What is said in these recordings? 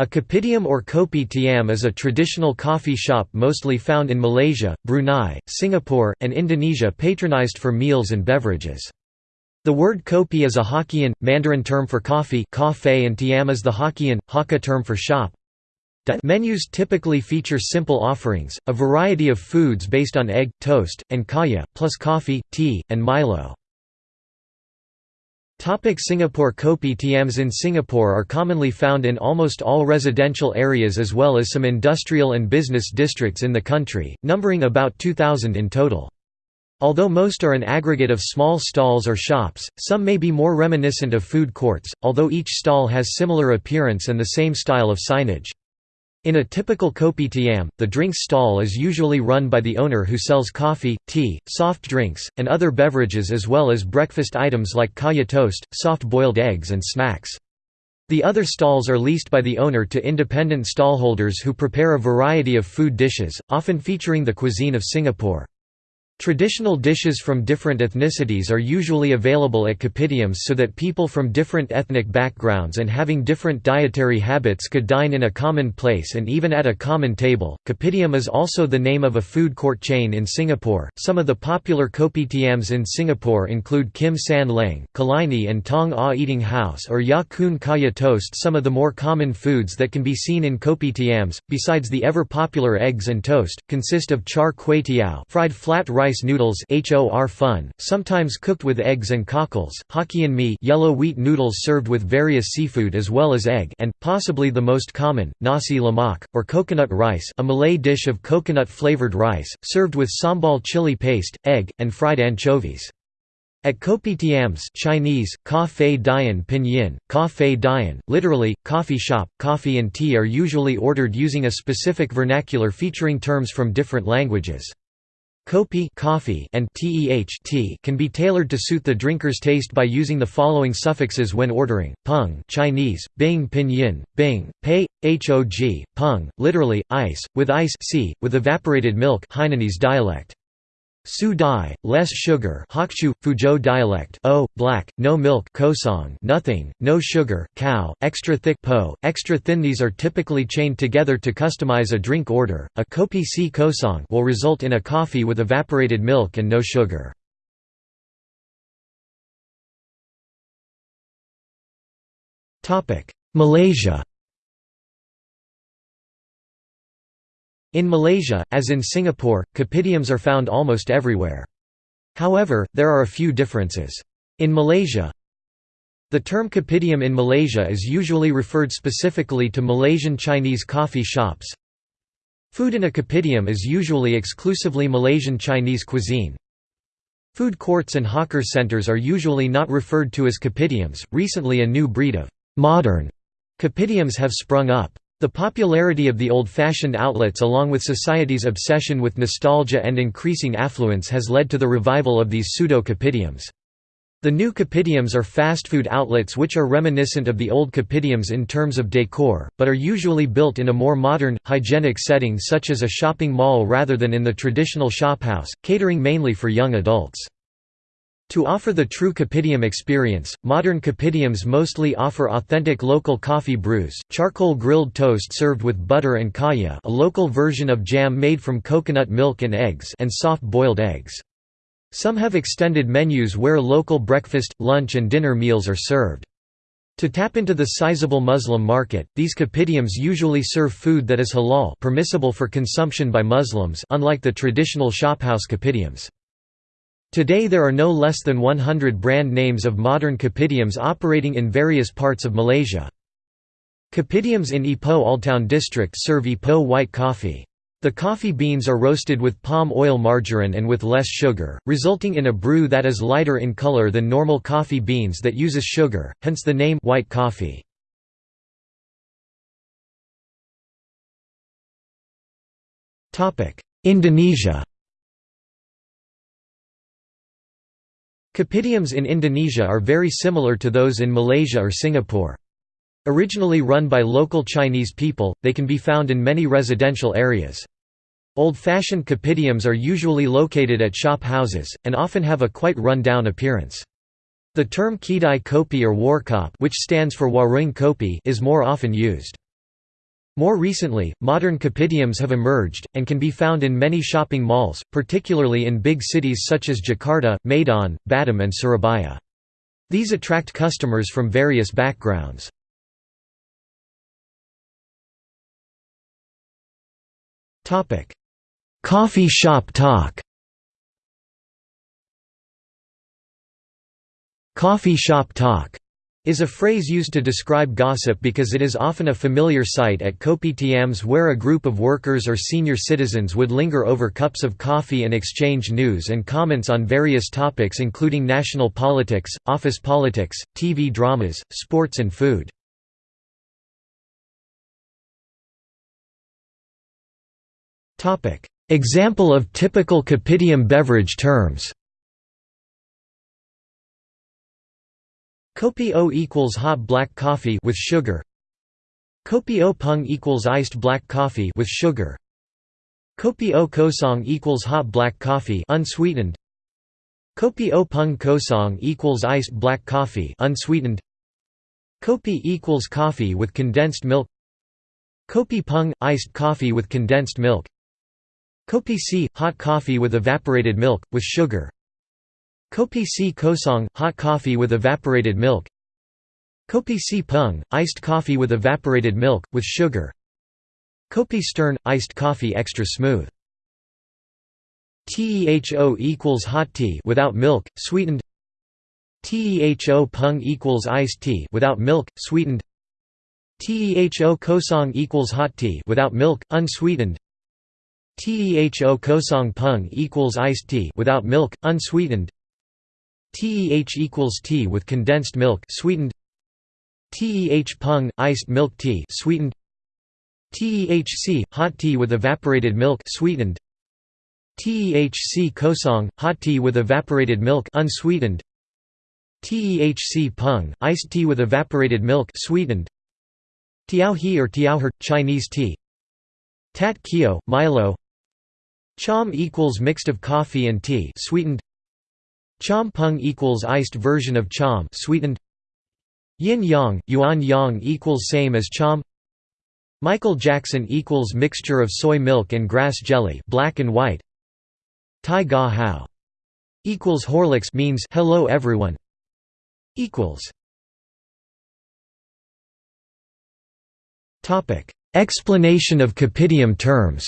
A kopitiam or kopi tiam is a traditional coffee shop mostly found in Malaysia, Brunei, Singapore, and Indonesia patronized for meals and beverages. The word kopi is a Hokkien, Mandarin term for coffee and tiam is the Hokkien, Hakka term for shop. Menus typically feature simple offerings, a variety of foods based on egg, toast, and kaya, plus coffee, tea, and Milo. Topic Singapore Kopi Tiams in Singapore are commonly found in almost all residential areas as well as some industrial and business districts in the country, numbering about 2,000 in total. Although most are an aggregate of small stalls or shops, some may be more reminiscent of food courts, although each stall has similar appearance and the same style of signage. In a typical kopitiam, the drinks stall is usually run by the owner who sells coffee, tea, soft drinks, and other beverages as well as breakfast items like kaya toast, soft-boiled eggs and snacks. The other stalls are leased by the owner to independent stallholders who prepare a variety of food dishes, often featuring the cuisine of Singapore. Traditional dishes from different ethnicities are usually available at kopitiams so that people from different ethnic backgrounds and having different dietary habits could dine in a common place and even at a common table. Kopitiam is also the name of a food court chain in Singapore. Some of the popular kopitiams in Singapore include Kim San Leng, Killiney and Tong Ah Eating House or Ya Kun Kaya Toast. Some of the more common foods that can be seen in kopitiams, besides the ever popular eggs and toast, consist of char kway teow, fried flat rice rice noodles HOR fun, sometimes cooked with eggs and cockles, Hokkien mee yellow wheat noodles served with various seafood as well as egg and, possibly the most common, nasi lemak, or coconut rice a Malay dish of coconut-flavored rice, served with sambal chili paste, egg, and fried anchovies. At kopitiams Chinese, ka fei dian pinyin, ka fei dian, literally, coffee shop, coffee and tea are usually ordered using a specific vernacular featuring terms from different languages. Kopi coffee and teh tea can be tailored to suit the drinker's taste by using the following suffixes when ordering: peng Chinese, bing pinyin, bing, pei, hog, peng, literally ice, with ice c, with evaporated milk Hainanese dialect. Su dai, less sugar Hokchu, Fuzhou dialect o, black, no milk kosong nothing, no sugar cow, extra thick po, extra thin These are typically chained together to customize a drink order. A kopi si kosong will result in a coffee with evaporated milk and no sugar. Malaysia In Malaysia, as in Singapore, kopitiams are found almost everywhere. However, there are a few differences. In Malaysia, the term kopitiam in Malaysia is usually referred specifically to Malaysian Chinese coffee shops. Food in a kopitiam is usually exclusively Malaysian Chinese cuisine. Food courts and hawker centers are usually not referred to as kopitiams. Recently, a new breed of modern kopitiams have sprung up. The popularity of the old-fashioned outlets along with society's obsession with nostalgia and increasing affluence has led to the revival of these pseudo-kopitiams. The new kopitiams are fast food outlets which are reminiscent of the old kopitiams in terms of decor, but are usually built in a more modern, hygienic setting such as a shopping mall rather than in the traditional shophouse, catering mainly for young adults. To offer the true Kopitiam experience, modern Kopitiams mostly offer authentic local coffee brews, charcoal grilled toast served with butter and kaya a local version of jam made from coconut milk and eggs and soft-boiled eggs. Some have extended menus where local breakfast, lunch and dinner meals are served. To tap into the sizable Muslim market, these kopitiams usually serve food that is halal permissible for consumption by Muslims unlike the traditional shophouse kopitiams. Today there are no less than 100 brand names of modern kopitiams operating in various parts of Malaysia. Kopitiams in Ipoh Oldtown district serve Ipoh white coffee. The coffee beans are roasted with palm oil margarine and with less sugar, resulting in a brew that is lighter in color than normal coffee beans that uses sugar, hence the name white coffee. Indonesia Kopitiams in Indonesia are very similar to those in Malaysia or Singapore. Originally run by local Chinese people, they can be found in many residential areas. Old-fashioned kopitiams are usually located at shop houses, and often have a quite run-down appearance. The term Kedai Kopi or Warkop which stands for Warung Kopi is more often used. More recently, modern kopitiams have emerged, and can be found in many shopping malls, particularly in big cities such as Jakarta, Medan, Batam and Surabaya. These attract customers from various backgrounds. Coffee shop talk Coffee shop talk is a phrase used to describe gossip because it is often a familiar sight at kopitiams where a group of workers or senior citizens would linger over cups of coffee and exchange news and comments on various topics including national politics, office politics, TV dramas, sports and food. Example of typical kopitiam beverage terms Kopi O equals hot black coffee with sugar. Kopi O pung equals iced black coffee with sugar. Kopi O kosong equals hot black coffee unsweetened. Kopi O pung kosong equals iced black coffee unsweetened. Kopi equals coffee with condensed milk. Kopi pung iced coffee with condensed milk. Kopi C hot coffee with evaporated milk with sugar. Kopi C kosong – hot coffee with evaporated milk. Kopi C pung – iced coffee with evaporated milk, with sugar. Kopi stern – iced coffee extra smooth. TEHO equals hot tea without milk, sweetened. TEHO pung equals iced tea without milk, sweetened. TEHO kosong equals hot tea without milk, unsweetened. TEHO kosong pung equals iced tea without milk, unsweetened TEH equals tea with condensed milk sweetened. TEH pung iced milk tea sweetened. TEHC hot tea with evaporated milk sweetened. TEHC kosong hot tea with evaporated milk unsweetened. TEHC pung iced tea with evaporated milk sweetened. Tiao he or tiao her Chinese tea. Tat kio Milo. Chom equals mixed of coffee and tea sweetened Chom pung equals iced version of chom sweetened. Yin yang, yuan yang equals same as chom. Michael Jackson equals mixture of soy milk and grass jelly, black and white. Tai ga hao equals Horlicks means hello everyone. Equals. Topic: Explanation of Kopitiam terms.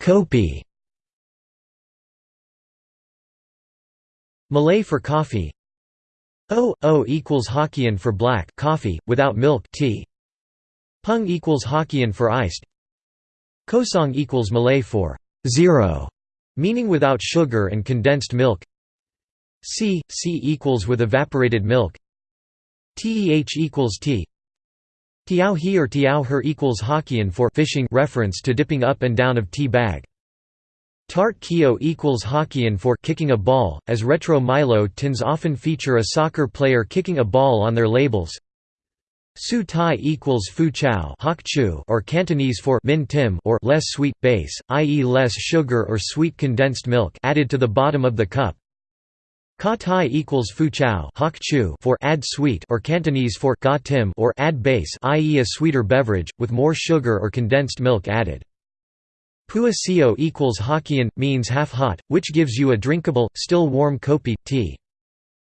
Kopi Malay for coffee O O equals Hokkien for black coffee without milk tea. Pung equals Hokkien for iced. Kosong equals Malay for zero, meaning without sugar and condensed milk. C C equals with evaporated milk. Teh equals tea. Tiao he or tiao her equals Hokkien for fishing reference to dipping up and down of tea bag. Tart kio equals Hokkien for kicking a ball, as retro Milo tins often feature a soccer player kicking a ball on their labels. Su tai equals fu chow or Cantonese for min tim or less sweet base, i.e. less sugar or sweet condensed milk added to the bottom of the cup. Ka tai equals fu chow for add sweet or Cantonese for ga tim or add base i.e. a sweeter beverage, with more sugar or condensed milk added. Pua sio equals Hokkien, means half hot, which gives you a drinkable, still warm kopi, tea.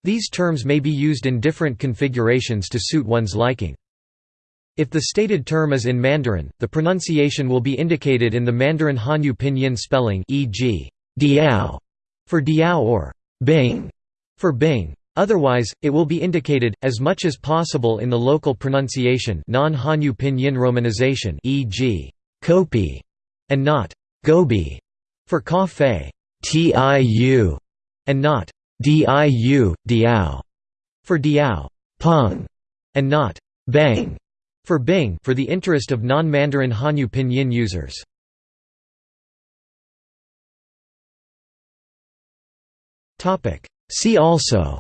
These terms may be used in different configurations to suit one's liking. If the stated term is in Mandarin, the pronunciation will be indicated in the Mandarin Hanyu pinyin spelling e.g. diao for diao or bing for Bing. Otherwise, it will be indicated, as much as possible in the local pronunciation non-Hanyu pinyin romanization e.g. kopi, and not gobi for coffee, tiu, and not diu, diao for diao, pung, and not bang for bing for the interest of non-Mandarin Hanyu pinyin users. Topic See also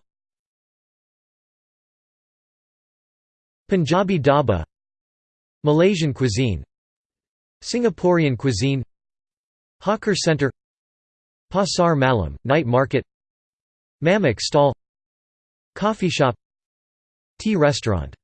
Punjabi dhaba Malaysian cuisine Singaporean cuisine Hawker Center Pasar Malam, night market Mamak stall Coffee shop Tea restaurant